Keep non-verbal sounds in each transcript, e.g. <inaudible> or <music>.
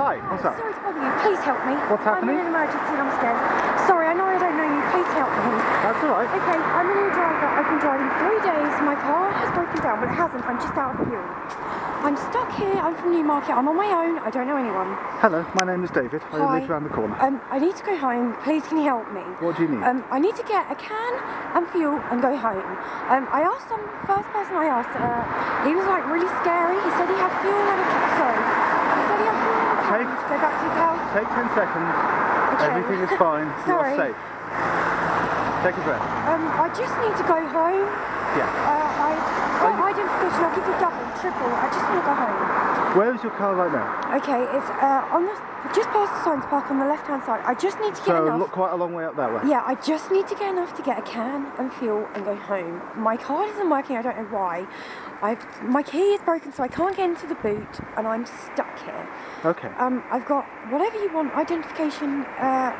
Hi, what's up? Sorry to bother you. Please help me. What's happening? I'm in an emergency and I'm scared. Sorry, I know I don't know you. Please help me. That's all right. Okay, I'm a new driver. I've been driving three days. My car has broken down, but it hasn't. I'm just out of fuel. I'm stuck here. I'm from Newmarket. I'm on my own. I don't know anyone. Hello, my name is David. I Hi. live around the corner. Um, I need to go home. Please, can you help me? What do you need? Um, I need to get a can and fuel and go home. Um, I asked some first person I asked. Uh, he was like really scary. He said he had fuel and a. Sorry. He said he had fuel and a can Take- go back to his house. Take 10 seconds. Okay. Everything is fine. <laughs> Sorry. You're safe. Take a breath. Um, I just need to go home. Yeah. Uh, I Are got you- identification. I'll give you double, triple. I just want to go home. Where is your car right now? Okay, it's uh, on the just past the science park on the left-hand side. I just need to get So enough. look quite a long way up that way. Yeah, I just need to get enough to get a can and fuel and go home. My card isn't working. I don't know why. I've my key is broken, so I can't get into the boot, and I'm stuck here. Okay. Um, I've got whatever you want, identification. Uh,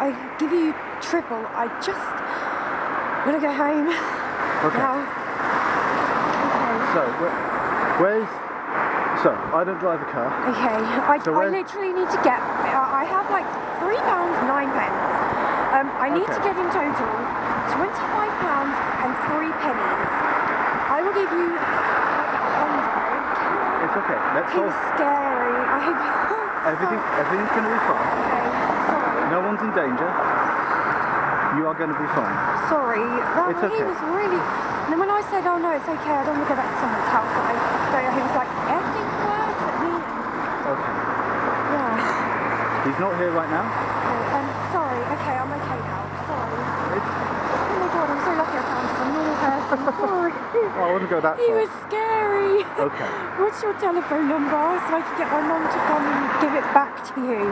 I'll, give you triple. I just want to go home Okay. <laughs> now. So, where, where's... So, I don't drive a car. Okay. Okay. I, So I literally need to get. I I have like three pounds nine pence. Um, I need to get in total twenty-five pounds and three pennies. I will give you like. It's okay. Let's He all... was scary. I hope. Everything, <laughs> everything's going to be fine. Okay. Sorry. No one's in danger. You are going to be fine. Sorry. That, It's He okay. was really. And then when I said, "Oh no, it's okay. I don't want to go back to someone's house," I know. He was like effing words at me. Okay. Yeah. He's not here right now. Okay, um, sorry. Okay, I'm okay now. Sorry. It's... Oh my god, I'm so lucky I found some normal person. <laughs> Sorry. Oh, I wouldn't go that way. He far. was scary. Okay. <laughs> What's your telephone number so I can get my mum to come and give it back to you?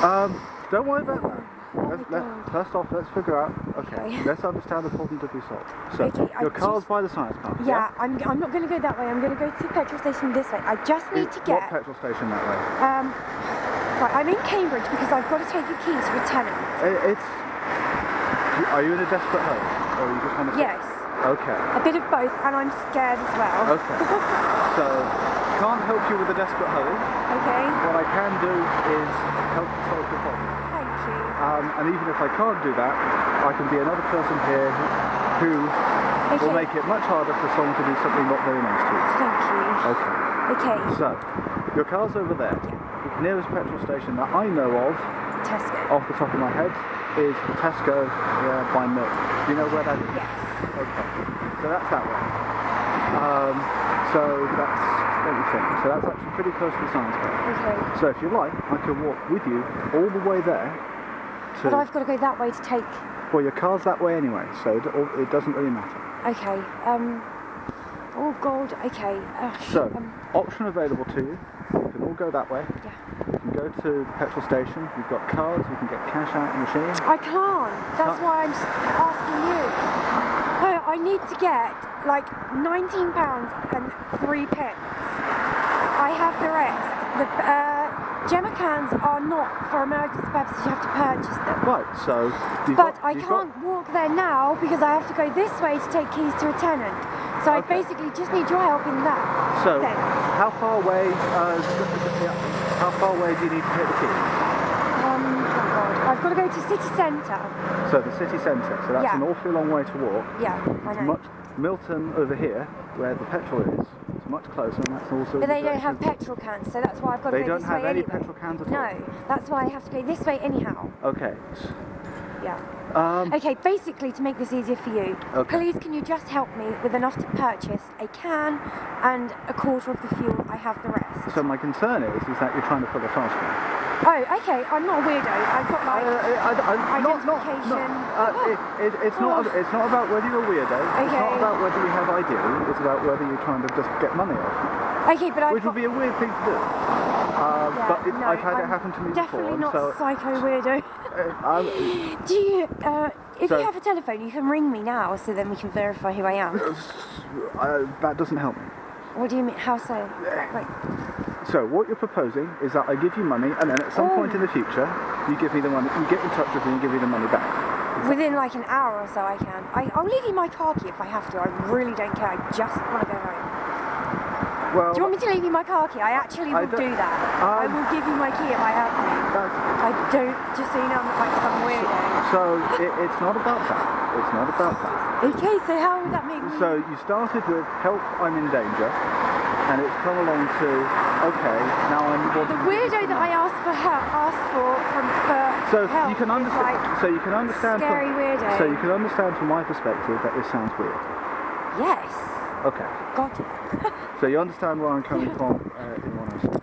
Um, don't worry about that. Oh Let's, let, first off, let's figure out. Okay, Okay. let's understand the problem to be solved. So, Okay, I your car's just- by the science park. Yeah, I'm, I'm not going to go that way. I'm going to go to the petrol station this way. I just need to get. What petrol station that way? Um, right, I'm in Cambridge because I've got to take a key to a tenant. I- It's. Are you in a desperate hurry, or you just want to? Yes, Okay. a bit of both, and I'm scared as well. Okay. so, can't help you with a desperate hurry. Okay, What I can do is help solve the problem. thank you. Um, and even if I can't do that, I can be another person here who Okay, will make it much harder for someone to do something not very nice to you. thank you. Okay. Okay, So, your car's over there. The nearest petrol station that I know of, Tesco. off the top of my head, is Tesco uh, by Milk. Do you know where that is? Yes. Okay. So that's that way. Um, so that's, let me think. So that's actually pretty close to the science park. Okay. So if you like, I can walk with you all the way there to, But I've got to go that way to take. well your car's that way anyway, so it, it doesn't really matter. Okay. Um. Oh God. Okay. Uh, So, Um, option available to you. Can all go that way. yeah. You can go to the petrol station. You've got cards. You can get cash out the machine. I can't. That's why I'm asking you. No, I need to get like 19 pounds and three pence. I have the rest. The uh, jerry cans are not for emergency purposes. You have to purchase them. Right. So But got, I can't walk there now because I have to go this way to take keys to a tenant. So I basically just need your help in that. So sense. how far away? Uh, how far away do you need to take the key? Um, oh God. I've got to go to city centre. So the city centre. So that's Yeah. an awfully long way to walk. Yeah, I know. much Milton over here, where the petrol is. It's much closer, and that's also. But the they don't have petrol cans, so that's why I've got to They go don't have any petrol cans at all? No, that's why I have to go this way anyhow. Okay. Yeah. Um, Okay, basically to make this easier for you, Okay. please can you just help me with enough to purchase a can and a quarter of the fuel? I have the rest. so my concern is, is that you're trying to pull a fast one. Oh, okay. I'm not a weirdo. I've got my like. I, I, not, not, not, Identification. uh, it, it, it's not. Oh. It's not about whether you're a weirdo. okay. It's not about whether you have ID. It's about whether you're trying to just get money off, okay, but I've which would be a weird thing to do. Uh, yeah, but it, no, I've had it I'm happen to me Definitely before. not so psycho weirdo. Uh, <gasps> I, Do you? Uh, if So- you have a telephone, you can ring me now, so then we can verify who I am. uh, that doesn't help me. What do you mean? How so? Like, So what you're proposing is that I give you money, and then at some point Oh. in the future, you give me the money. You get in touch with me and give me the money back. Within like an hour or so, I can. I, I'll leave you my car key if I have to. I really don't care. I just want to go home. Well, Do you want me to leave you my car key? I actually I will do that. I Um, will give you my key if I have I don't, just so you know, I'm not like some weirdo. so it, it's not about that. It's not about that. Okay, so how would that make me? So you started with help, I'm in danger, and it's come along to okay, now I'm the weirdo that I asked for help, asked for from for So help you can understand. Like, so you can understand. scary weirdo. so you can understand from my perspective that this sounds weird. yes, Okay. got it. <laughs> So you understand where I'm coming from uh, in I'm saying.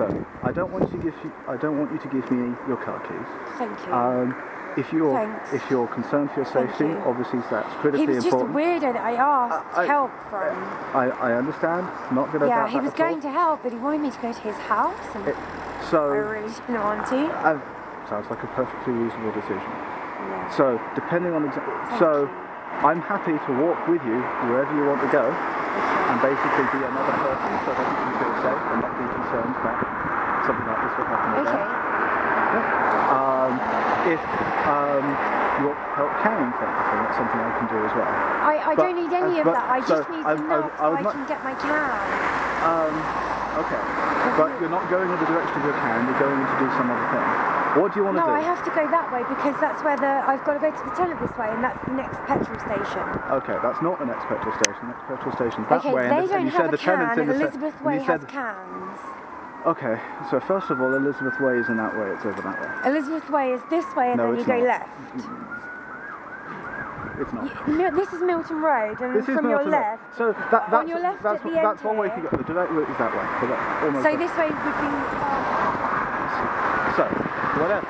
So I don't want you to give you, I don't want you to give me your car keys. Thank you. Um, if you're Thanks. if you're concerned for your safety, you. obviously that's critically important. he was just a weirdo that I asked I- I- help from. I, I understand. Not going to yeah, he was at all. going to help, but he wanted me to go to his house, and It- I So really didn't want to. uh, sounds like a perfectly reasonable decision. Yeah. So depending on exa- so you. I'm happy to walk with you wherever you want to go. And basically be another person so that you can feel safe and not be concerned that something like this will happen again. Okay. Um, if um, you want help carrying things, then that's something I can do as well. I, I But- don't need any uh, of that. I so just need I- I- enough I so would I can get my can. Um, okay, but you're not going in the direction of your can, you're going in to do some other thing. What do you want to No. I have to go that way because that's where the I've got to go to the tunnel this way, and that's the next petrol station. Okay, that's not the next petrol station. The next petrol station's that okay, way. they and don't you have said a the can, and Elizabeth Way has cans. Okay, so first of all, Elizabeth Way isn't that way, it's over that way. Elizabeth Way is this way, and No, then you it's go not. left. It's not. You- this is Milton Road, and This from your left. So that, that's, your left that's, at the end that's one way to go. The direct route is that way. So So this way would be. Um, So, whatever.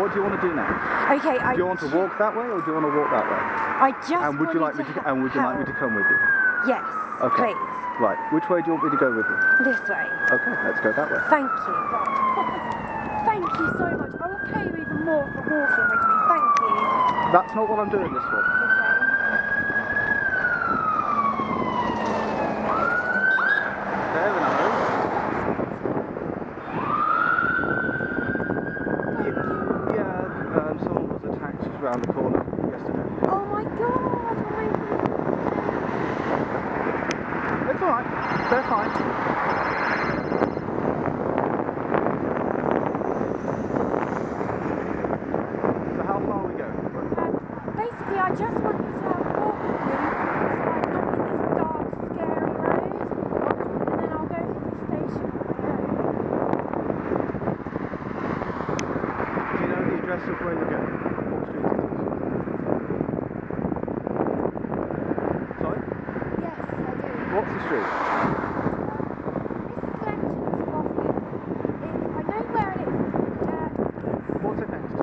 What do you want to do now? okay, I. Do you want to walk that way or do you want to walk that way? I just. And would you like me to to and would you like me to come with you? Yes. Okay. Please. Right. Which way do you want me to go with you? This way. Okay, let's go that way. Thank you. <laughs> Thank you so much. I will pay you even more for walking with me. Thank you. That's not what I'm doing this for. Okay. There we go. Yeah, um, someone was attacked just around the corner yesterday. Oh my god. My. It's alright. They're fine. So how far are we going? Um, basically, I just want you to have a walk with me so I'm not in this dark, scary road. And then I'll go to the station on my own. Do you know the address of where you're going? What street it is? Sorry? Yes, I do. What's the street? This is Lenton's office. It's, I know where it is. Uh, it's What's it next to?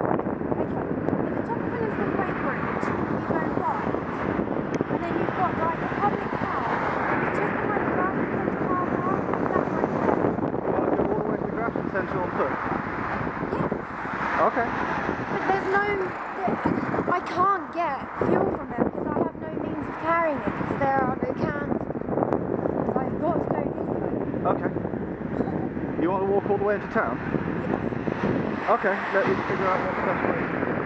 Okay, at the top of Elizabeth Way Bridge, you go right, and then you've got like a public house, it's just behind the Grafton Centre car park, that right there. You want to go all the way to the Grafton Centre on foot? Yes, Okay. but there's no, I can't get fuel from them because I have no means of carrying it because there are no cans. So I've got to go this way. Okay. You want to walk all the way into town? Yes. Okay, let me figure out what the best way to do this.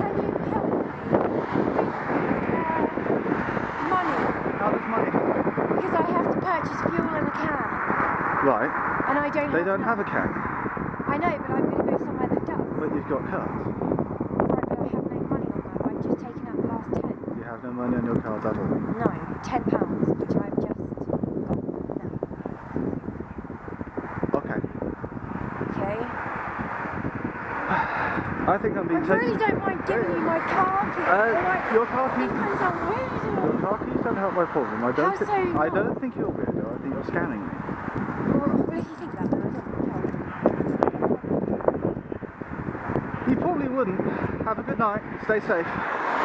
Can you help me with uh, money? How does money? Because I have to purchase fuel in a can. Right. I don't They don't have a can, I know, but I'm going to go somewhere that does. but you've got cards. Right, but I have no money on that. I've just taken out the last ten. You have no money on your cards at all. No, ten pounds, which I've just got now. Okay. Okay? I think I'm I being taken. really don't mind giving you my car keys. Uh, like, your car keys. these are Your weird. car keys don't help my problem. I don't. How so I don't think you're weirdo. I think you're scamming me. Well, if you think that, then I don't know. You probably wouldn't. Have a good night. Stay safe.